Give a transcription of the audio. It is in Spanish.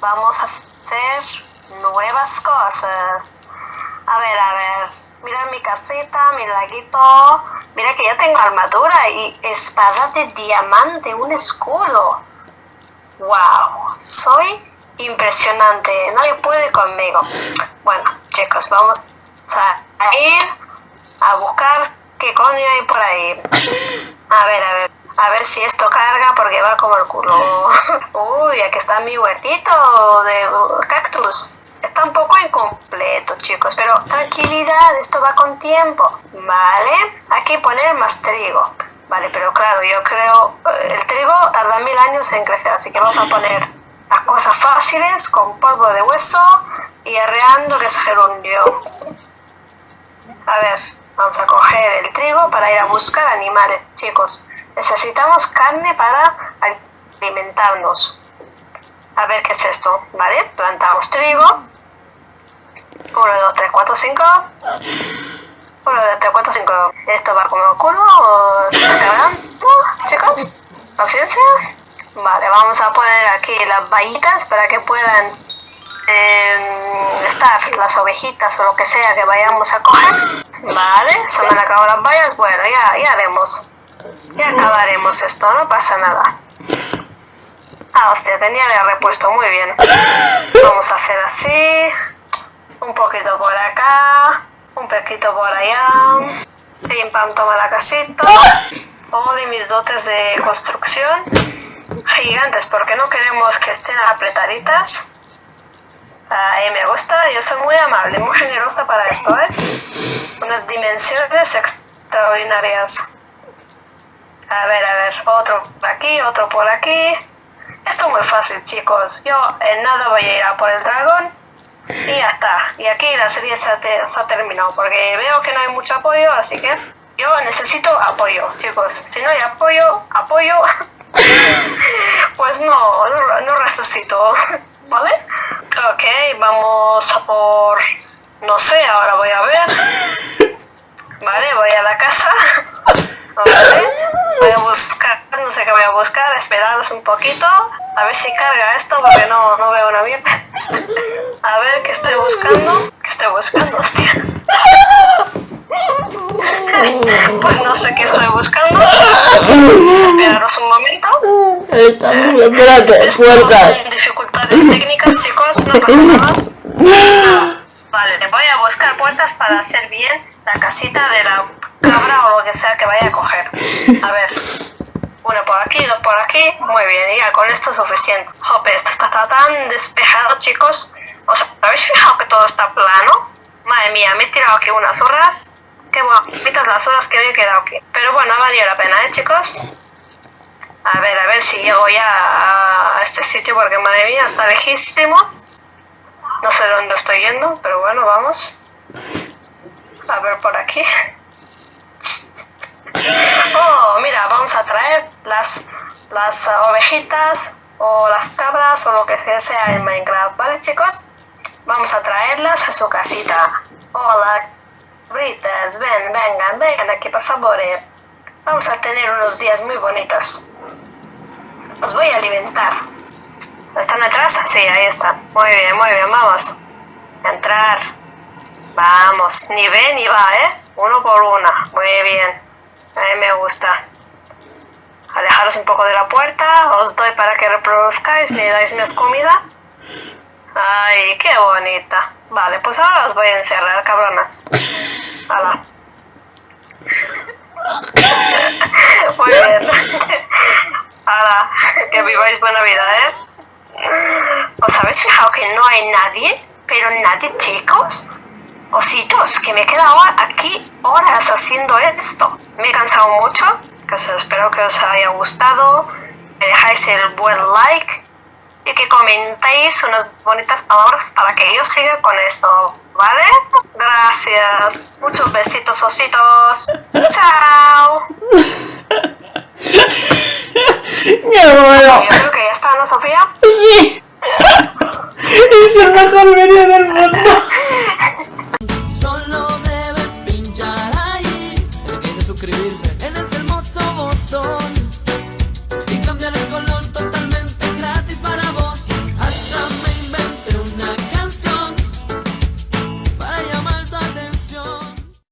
Vamos a hacer nuevas cosas. A ver, a ver, mira mi casita, mi laguito, mira que ya tengo armadura y espada de diamante, un escudo. Wow, soy impresionante, nadie puede conmigo. Bueno, chicos, vamos a ir a buscar qué coño hay por ahí. A ver, a ver. A ver si esto carga porque va como el culo. Uy, aquí está mi huertito de cactus. Está un poco incompleto, chicos, pero tranquilidad, esto va con tiempo. Vale, hay que poner más trigo. Vale, pero claro, yo creo eh, el trigo tarda mil años en crecer, así que vamos a poner las cosas fáciles con polvo de hueso y arreando que es gerundio. A ver, vamos a coger el trigo para ir a buscar animales, chicos. Necesitamos carne para alimentarnos. A ver qué es esto, ¿vale? Plantamos trigo. 1, 2, 3, 4, 5. 1, 2, 3, 4, 5. Esto va como culo. ¿Se está cargando, chicos? Paciencia. Vale, vamos a poner aquí las vallitas para que puedan eh, estar las ovejitas o lo que sea que vayamos a coger. Vale, se me han acabado las vallas. Bueno, ya, ya haremos. Ya acabaremos esto, no pasa nada. Ah, hostia, tenía de repuesto, muy bien. Vamos a hacer así. Un poquito por acá. Un poquito por allá. Pim pam, toma la casita. Oh, de mis dotes de construcción. Gigantes, porque no queremos que estén apretaditas. Ahí me gusta, yo soy muy amable, muy generosa para esto, ¿eh? Unas dimensiones extraordinarias. A ver, a ver, otro por aquí, otro por aquí. Esto es muy fácil, chicos. Yo en nada voy a ir a por el dragón y ya está. Y aquí la serie se ha, terminado porque veo que no hay mucho apoyo, así que yo necesito apoyo, chicos. Si no hay apoyo, apoyo, pues no, no, no resucito, ¿vale? Ok, vamos a por... No sé, ahora voy a ver. Vale, voy a la casa. Vale, voy a buscar, no sé qué voy a buscar, esperaros un poquito. A ver si carga esto porque no, no veo una mierda. A ver qué estoy buscando. ¿Qué estoy buscando, hostia? Pues no sé qué estoy buscando. Esperaros un momento. Estamos, espérate, puertas. en dificultades técnicas, chicos, no pasa nada. Vale, voy a buscar puertas para hacer bien la casita de la cabra o lo que sea que vaya a coger. A ver. Uno por aquí, dos por aquí. Muy bien, ya con esto es suficiente. Jope, esto está tan despejado, chicos. ¿Os habéis fijado que todo está plano? Madre mía, me he tirado aquí unas horas. Qué bonitas las horas que me he quedado aquí. Pero bueno, ha valido la pena, ¿eh, chicos? A ver, a ver si llego ya a este sitio porque madre mía, está lejísimos. No sé dónde estoy yendo, pero bueno, vamos. A ver por aquí. Oh, mira, vamos a traer las, ovejitas o las cabras o lo que sea en Minecraft, ¿vale chicos? Vamos a traerlas a su casita. Hola, cabritas, ven, vengan, vengan aquí por favor. eh. Vamos a tener unos días muy bonitos. Os voy a alimentar. ¿Están atrás? Sí, ahí están. Muy bien, muy bien, vamos. Entrar. Vamos, ni ve ni va, ¿eh? Uno por una. Muy bien. A mí me gusta. Alejaros un poco de la puerta. Os doy para que reproduzcáis. Me dais más comida. Ay, qué bonita. Vale, pues ahora os voy a encerrar, cabronas. Hala. Muy bien. Que viváis buena vida, ¿eh? ¿Os habéis fijado que no hay nadie? Pero nadie, chicos. Ositos, que me he quedado aquí horas haciendo esto. Me he cansado mucho. Pues espero que os haya gustado, que dejáis el buen like y que comentéis unas bonitas palabras para que yo siga con esto, ¿vale? Gracias. Muchos besitos, ositos. Chao. Me muero. Yo creo que ya está, ¿no, Sofía? Sí. es el mejor medio del mundo.